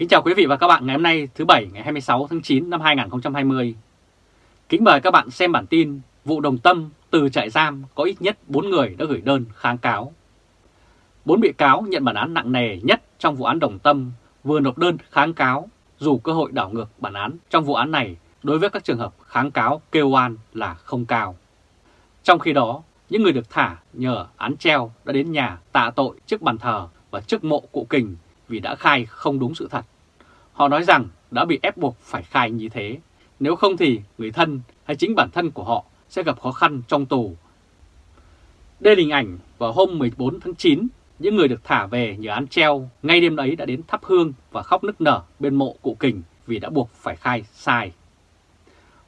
Kính chào quý vị và các bạn ngày hôm nay thứ Bảy ngày 26 tháng 9 năm 2020. Kính mời các bạn xem bản tin vụ đồng tâm từ trại giam có ít nhất 4 người đã gửi đơn kháng cáo. 4 bị cáo nhận bản án nặng nề nhất trong vụ án đồng tâm vừa nộp đơn kháng cáo dù cơ hội đảo ngược bản án trong vụ án này đối với các trường hợp kháng cáo kêu oan là không cao. Trong khi đó, những người được thả nhờ án treo đã đến nhà tạ tội trước bàn thờ và trước mộ cụ kình vì đã khai không đúng sự thật. Họ nói rằng đã bị ép buộc phải khai như thế, nếu không thì người thân hay chính bản thân của họ sẽ gặp khó khăn trong tù. Đây là hình ảnh vào hôm 14 tháng 9, những người được thả về nhờ án treo ngay đêm ấy đã đến thắp hương và khóc nức nở bên mộ cụ kình vì đã buộc phải khai sai.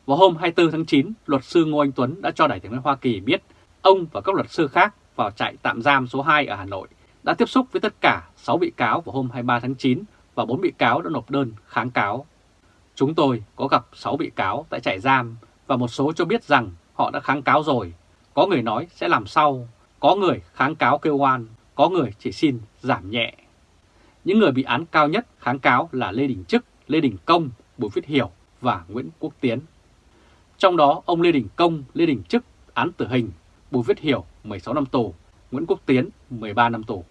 Vào hôm 24 tháng 9, luật sư Ngô Anh Tuấn đã cho đại tiếng nói Hoa Kỳ biết ông và các luật sư khác vào trại tạm giam số 2 ở Hà Nội đã tiếp xúc với tất cả 6 bị cáo vào hôm 23 tháng 9 và 4 bị cáo đã nộp đơn kháng cáo. Chúng tôi có gặp 6 bị cáo tại trại giam và một số cho biết rằng họ đã kháng cáo rồi. Có người nói sẽ làm sau, có người kháng cáo kêu oan, có người chỉ xin giảm nhẹ. Những người bị án cao nhất kháng cáo là Lê Đình Trức, Lê Đình Công, Bùi Viết Hiểu và Nguyễn Quốc Tiến. Trong đó ông Lê Đình Công, Lê Đình Trức án tử hình, Bùi Viết Hiểu 16 năm tù, Nguyễn Quốc Tiến 13 năm tù.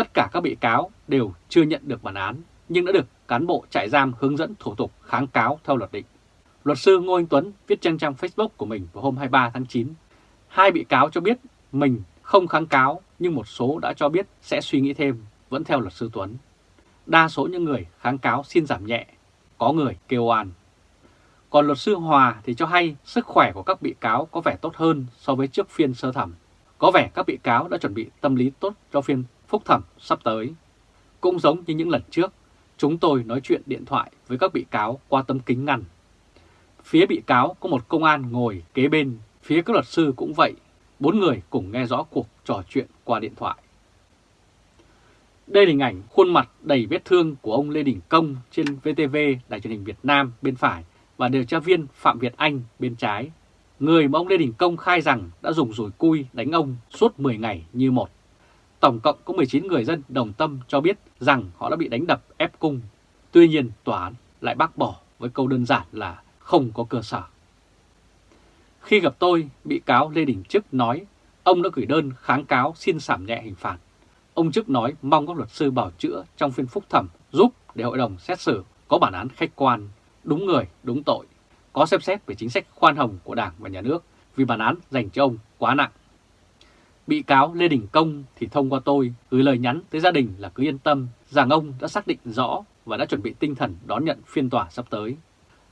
Tất cả các bị cáo đều chưa nhận được bản án nhưng đã được cán bộ trại giam hướng dẫn thủ tục kháng cáo theo luật định. Luật sư Ngô Anh Tuấn viết trên trang Facebook của mình vào hôm 23 tháng 9. Hai bị cáo cho biết mình không kháng cáo nhưng một số đã cho biết sẽ suy nghĩ thêm, vẫn theo luật sư Tuấn. Đa số những người kháng cáo xin giảm nhẹ, có người kêu oan. Còn luật sư Hòa thì cho hay sức khỏe của các bị cáo có vẻ tốt hơn so với trước phiên sơ thẩm. Có vẻ các bị cáo đã chuẩn bị tâm lý tốt cho phiên phúc thẩm sắp tới. Cũng giống như những lần trước, chúng tôi nói chuyện điện thoại với các bị cáo qua tấm kính ngăn. Phía bị cáo có một công an ngồi kế bên, phía các luật sư cũng vậy. Bốn người cùng nghe rõ cuộc trò chuyện qua điện thoại. Đây là hình ảnh khuôn mặt đầy vết thương của ông Lê Đình Công trên VTV Đài truyền hình Việt Nam bên phải và điều tra viên Phạm Việt Anh bên trái. Người mà ông Lê Đình Công khai rằng đã dùng rùi cui đánh ông suốt 10 ngày như một. Tổng cộng có 19 người dân đồng tâm cho biết rằng họ đã bị đánh đập ép cung. Tuy nhiên tòa án lại bác bỏ với câu đơn giản là không có cơ sở. Khi gặp tôi, bị cáo Lê Đình Trức nói ông đã gửi đơn kháng cáo xin giảm nhẹ hình phạt. Ông Trức nói mong các luật sư bảo chữa trong phiên phúc thẩm giúp để hội đồng xét xử có bản án khách quan, đúng người, đúng tội, có xem xét về chính sách khoan hồng của Đảng và Nhà nước vì bản án dành cho ông quá nặng. Bị cáo Lê Đình Công thì thông qua tôi gửi lời nhắn tới gia đình là cứ yên tâm rằng ông đã xác định rõ và đã chuẩn bị tinh thần đón nhận phiên tòa sắp tới.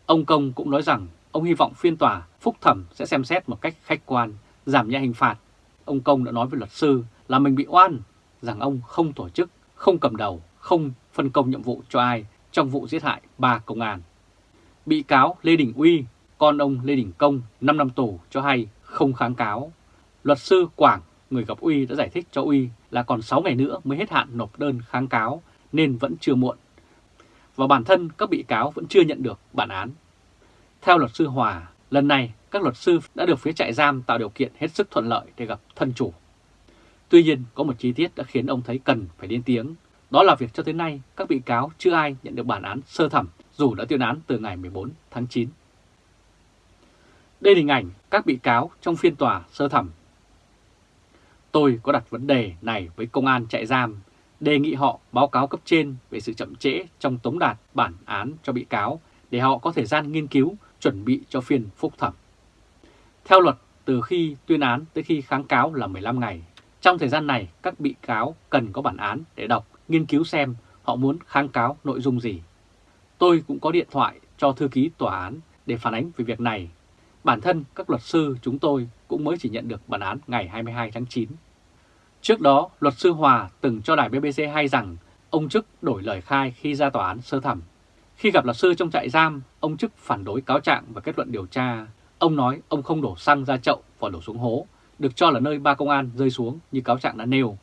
Ông Công cũng nói rằng ông hy vọng phiên tòa phúc thẩm sẽ xem xét một cách khách quan, giảm nhẹ hình phạt. Ông Công đã nói với luật sư là mình bị oan, rằng ông không tổ chức, không cầm đầu, không phân công nhiệm vụ cho ai trong vụ giết hại ba công an. Bị cáo Lê Đình Uy, con ông Lê Đình Công 5 năm tù cho hay không kháng cáo. Luật sư Quảng người gặp Uy đã giải thích cho Uy là còn 6 ngày nữa mới hết hạn nộp đơn kháng cáo nên vẫn chưa muộn. Và bản thân các bị cáo vẫn chưa nhận được bản án. Theo luật sư Hòa, lần này các luật sư đã được phía trại giam tạo điều kiện hết sức thuận lợi để gặp thân chủ. Tuy nhiên có một chi tiết đã khiến ông thấy cần phải lên tiếng, đó là việc cho tới nay các bị cáo chưa ai nhận được bản án sơ thẩm dù đã tuyên án từ ngày 14 tháng 9. Đây là hình ảnh các bị cáo trong phiên tòa sơ thẩm Tôi có đặt vấn đề này với công an trại giam, đề nghị họ báo cáo cấp trên về sự chậm trễ trong tống đạt bản án cho bị cáo để họ có thời gian nghiên cứu, chuẩn bị cho phiên phúc thẩm. Theo luật, từ khi tuyên án tới khi kháng cáo là 15 ngày. Trong thời gian này, các bị cáo cần có bản án để đọc, nghiên cứu xem họ muốn kháng cáo nội dung gì. Tôi cũng có điện thoại cho thư ký tòa án để phản ánh về việc này. Bản thân các luật sư chúng tôi cũng mới chỉ nhận được bản án ngày 22 tháng 9. Trước đó, luật sư Hòa từng cho đài BBC hay rằng ông Trức đổi lời khai khi ra tòa án sơ thẩm. Khi gặp luật sư trong trại giam, ông Trức phản đối cáo trạng và kết luận điều tra. Ông nói ông không đổ xăng ra chậu và đổ xuống hố, được cho là nơi ba công an rơi xuống như cáo trạng đã nêu.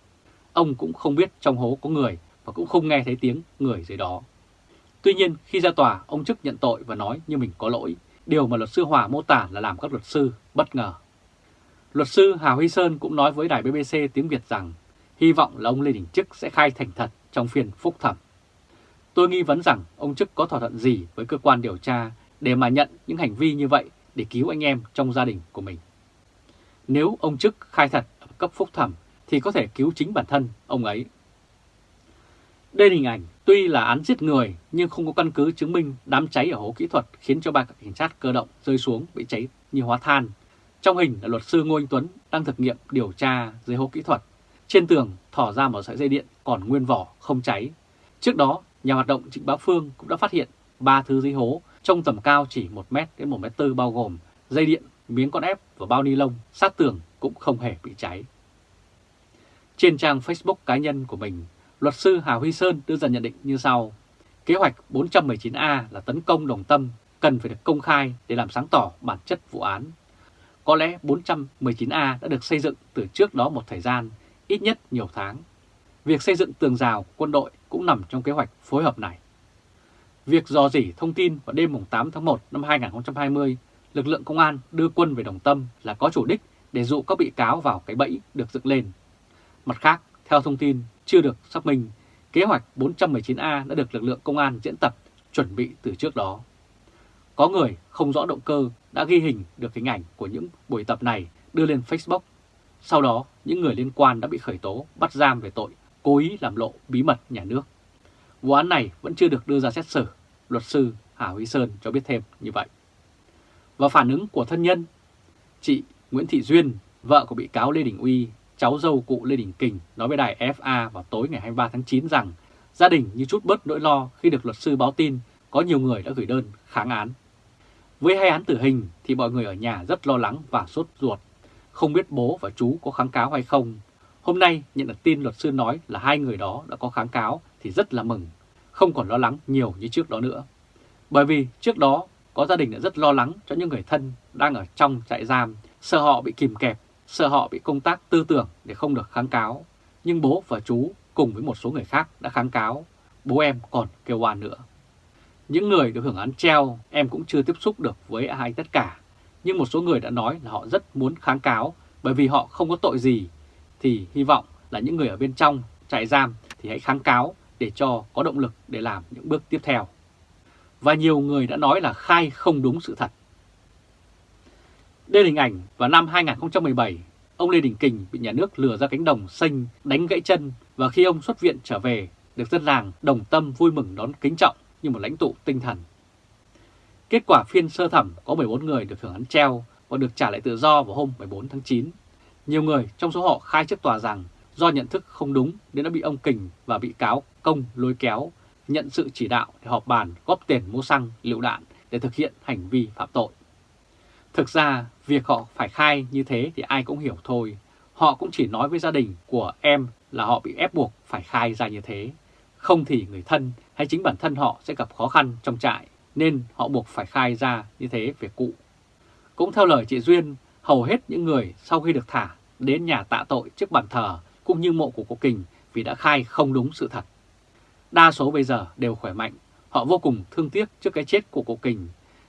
Ông cũng không biết trong hố có người và cũng không nghe thấy tiếng người dưới đó. Tuy nhiên, khi ra tòa, ông Trức nhận tội và nói như mình có lỗi, điều mà luật sư Hòa mô tả là làm các luật sư bất ngờ. Luật sư Hà Huy Sơn cũng nói với đài BBC tiếng Việt rằng, hy vọng là ông Lê Đình Trức sẽ khai thành thật trong phiên phúc thẩm. Tôi nghi vấn rằng ông Chức có thỏa thuận gì với cơ quan điều tra để mà nhận những hành vi như vậy để cứu anh em trong gia đình của mình. Nếu ông Chức khai thật ở cấp phúc thẩm thì có thể cứu chính bản thân ông ấy. Đây là hình ảnh, tuy là án giết người nhưng không có căn cứ chứng minh đám cháy ở hố kỹ thuật khiến cho ba cảnh sát cơ động rơi xuống bị cháy như hóa than. Trong hình là luật sư Ngô Anh Tuấn đang thực nghiệm điều tra dưới hố kỹ thuật. Trên tường thỏ ra một sợi dây điện còn nguyên vỏ không cháy. Trước đó, nhà hoạt động Trịnh Bá Phương cũng đã phát hiện ba thứ dưới hố trong tầm cao chỉ 1m đến 1 m tư bao gồm dây điện, miếng con ép và bao ni lông sát tường cũng không hề bị cháy. Trên trang Facebook cá nhân của mình, luật sư Hà Huy Sơn đưa ra nhận định như sau. Kế hoạch 419A là tấn công đồng tâm cần phải được công khai để làm sáng tỏ bản chất vụ án. Có lẽ 419A đã được xây dựng từ trước đó một thời gian, ít nhất nhiều tháng. Việc xây dựng tường rào quân đội cũng nằm trong kế hoạch phối hợp này. Việc dò dỉ thông tin vào đêm 8 tháng 1 năm 2020, lực lượng công an đưa quân về Đồng Tâm là có chủ đích để dụ các bị cáo vào cái bẫy được dựng lên. Mặt khác, theo thông tin chưa được xác minh, kế hoạch 419A đã được lực lượng công an diễn tập chuẩn bị từ trước đó. Có người không rõ động cơ đã ghi hình được hình ảnh của những buổi tập này đưa lên Facebook. Sau đó, những người liên quan đã bị khởi tố, bắt giam về tội cố ý làm lộ bí mật nhà nước. Vụ án này vẫn chưa được đưa ra xét xử, luật sư Hà Huy Sơn cho biết thêm như vậy. Và phản ứng của thân nhân, chị Nguyễn Thị Duyên, vợ của bị cáo Lê Đình Uy, cháu dâu cụ Lê Đình Kình nói với đài FA vào tối ngày 23 tháng 9 rằng gia đình như chút bớt nỗi lo khi được luật sư báo tin có nhiều người đã gửi đơn kháng án. Với hai án tử hình thì mọi người ở nhà rất lo lắng và sốt ruột, không biết bố và chú có kháng cáo hay không. Hôm nay nhận được tin luật sư nói là hai người đó đã có kháng cáo thì rất là mừng, không còn lo lắng nhiều như trước đó nữa. Bởi vì trước đó có gia đình đã rất lo lắng cho những người thân đang ở trong trại giam, sợ họ bị kìm kẹp, sợ họ bị công tác tư tưởng để không được kháng cáo. Nhưng bố và chú cùng với một số người khác đã kháng cáo, bố em còn kêu oan nữa. Những người được hưởng án treo em cũng chưa tiếp xúc được với ai tất cả, nhưng một số người đã nói là họ rất muốn kháng cáo bởi vì họ không có tội gì, thì hy vọng là những người ở bên trong trại giam thì hãy kháng cáo để cho có động lực để làm những bước tiếp theo. Và nhiều người đã nói là khai không đúng sự thật. Đây là hình ảnh vào năm 2017, ông Lê Đình Kình bị nhà nước lừa ra cánh đồng xanh đánh gãy chân và khi ông xuất viện trở về, được dân làng đồng tâm vui mừng đón kính trọng như một lãnh tụ tinh thần. Kết quả phiên sơ thẩm có 14 người được hưởng án treo và được trả lại tự do vào hôm 14 tháng 9. Nhiều người trong số họ khai trước tòa rằng do nhận thức không đúng nên đã bị ông Kình và bị cáo Công lôi kéo, nhận sự chỉ đạo để họp bàn góp tiền mua xăng, lựu đạn để thực hiện hành vi phạm tội. Thực ra, việc họ phải khai như thế thì ai cũng hiểu thôi. Họ cũng chỉ nói với gia đình của em là họ bị ép buộc phải khai ra như thế. Không thì người thân hay chính bản thân họ sẽ gặp khó khăn trong trại, nên họ buộc phải khai ra như thế về cụ. Cũng theo lời chị Duyên, hầu hết những người sau khi được thả đến nhà tạ tội trước bàn thờ cũng như mộ của cụ Kình vì đã khai không đúng sự thật. Đa số bây giờ đều khỏe mạnh, họ vô cùng thương tiếc trước cái chết của cụ Kình.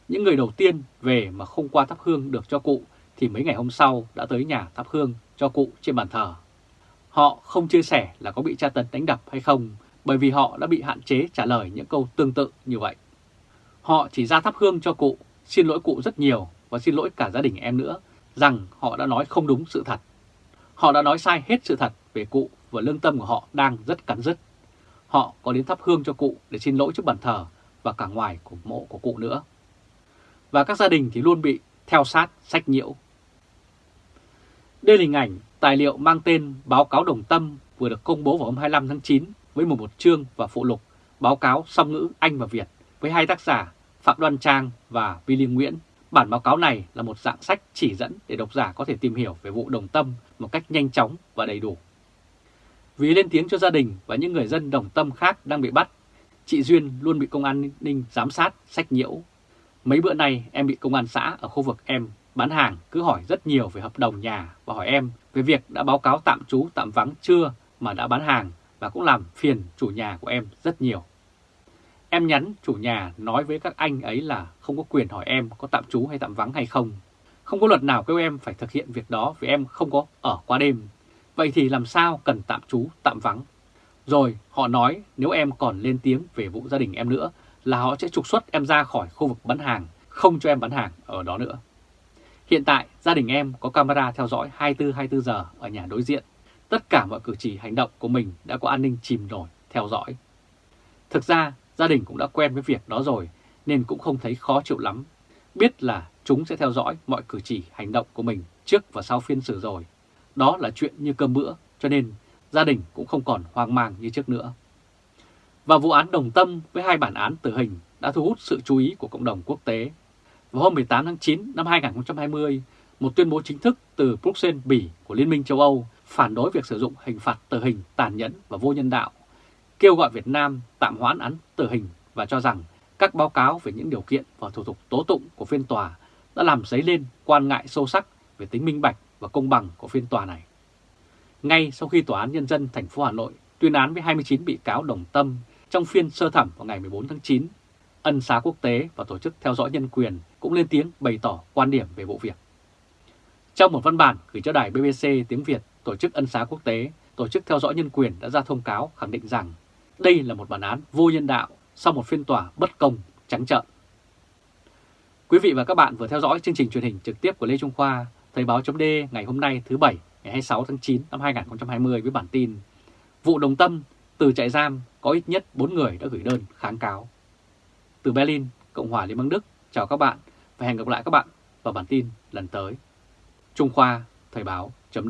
Những người đầu tiên về mà không qua thắp hương được cho cụ thì mấy ngày hôm sau đã tới nhà thắp hương cho cụ trên bàn thờ. Họ không chia sẻ là có bị tra tấn đánh đập hay không bởi vì họ đã bị hạn chế trả lời những câu tương tự như vậy. Họ chỉ ra thắp hương cho cụ, xin lỗi cụ rất nhiều và xin lỗi cả gia đình em nữa rằng họ đã nói không đúng sự thật. Họ đã nói sai hết sự thật về cụ và lương tâm của họ đang rất cắn rứt. Họ có đến thắp hương cho cụ để xin lỗi trước bàn thờ và cả ngoài của mộ của cụ nữa. Và các gia đình thì luôn bị theo sát sách nhiễu. Đây là hình ảnh tài liệu mang tên Báo cáo Đồng Tâm vừa được công bố vào hôm 25 tháng 9 với một một chương và phụ lục báo cáo song ngữ Anh và Việt với hai tác giả Phạm Đoan Trang và Vi Liên Nguyễn. Bản báo cáo này là một dạng sách chỉ dẫn để độc giả có thể tìm hiểu về vụ đồng tâm một cách nhanh chóng và đầy đủ. Vì lên tiếng cho gia đình và những người dân đồng tâm khác đang bị bắt, chị Duyên luôn bị công an ninh giám sát, sách nhiễu. Mấy bữa nay em bị công an xã ở khu vực em bán hàng cứ hỏi rất nhiều về hợp đồng nhà và hỏi em về việc đã báo cáo tạm trú tạm vắng chưa mà đã bán hàng và cũng làm phiền chủ nhà của em rất nhiều. Em nhắn chủ nhà nói với các anh ấy là không có quyền hỏi em có tạm trú hay tạm vắng hay không. Không có luật nào kêu em phải thực hiện việc đó vì em không có ở qua đêm. Vậy thì làm sao cần tạm trú, tạm vắng? Rồi họ nói nếu em còn lên tiếng về vụ gia đình em nữa là họ sẽ trục xuất em ra khỏi khu vực bán hàng, không cho em bán hàng ở đó nữa. Hiện tại gia đình em có camera theo dõi 24-24 giờ ở nhà đối diện. Tất cả mọi cử chỉ hành động của mình đã có an ninh chìm nổi theo dõi. Thực ra gia đình cũng đã quen với việc đó rồi nên cũng không thấy khó chịu lắm. Biết là chúng sẽ theo dõi mọi cử chỉ hành động của mình trước và sau phiên xử rồi. Đó là chuyện như cơm bữa cho nên gia đình cũng không còn hoang mang như trước nữa. Và vụ án đồng tâm với hai bản án tử hình đã thu hút sự chú ý của cộng đồng quốc tế. Vào hôm 18 tháng 9 năm 2020, một tuyên bố chính thức từ Bruxelles, Bỉ của Liên minh châu Âu phản đối việc sử dụng hình phạt tử hình tàn nhẫn và vô nhân đạo, kêu gọi Việt Nam tạm hoãn án tử hình và cho rằng các báo cáo về những điều kiện và thủ tục tố tụng của phiên tòa đã làm dấy lên quan ngại sâu sắc về tính minh bạch và công bằng của phiên tòa này. Ngay sau khi Tòa án Nhân dân thành phố Hà Nội tuyên án với 29 bị cáo đồng tâm trong phiên sơ thẩm vào ngày 14 tháng 9, ân xá quốc tế và tổ chức theo dõi nhân quyền cũng lên tiếng bày tỏ quan điểm về vụ việc. Trong một văn bản gửi cho đài BBC tiếng Việt, tổ chức ân xá quốc tế, tổ chức theo dõi nhân quyền đã ra thông cáo khẳng định rằng đây là một bản án vô nhân đạo sau một phiên tòa bất công, trắng trợn. Quý vị và các bạn vừa theo dõi chương trình truyền hình trực tiếp của Lê Trung Khoa, Thời báo chấm ngày hôm nay thứ Bảy ngày 26 tháng 9 năm 2020 với bản tin Vụ đồng tâm từ trại giam có ít nhất 4 người đã gửi đơn kháng cáo. Từ Berlin, Cộng hòa Liên bang Đức, chào các bạn và hẹn gặp lại các bạn vào bản tin lần tới. Trung Khoa, Thời báo, chấm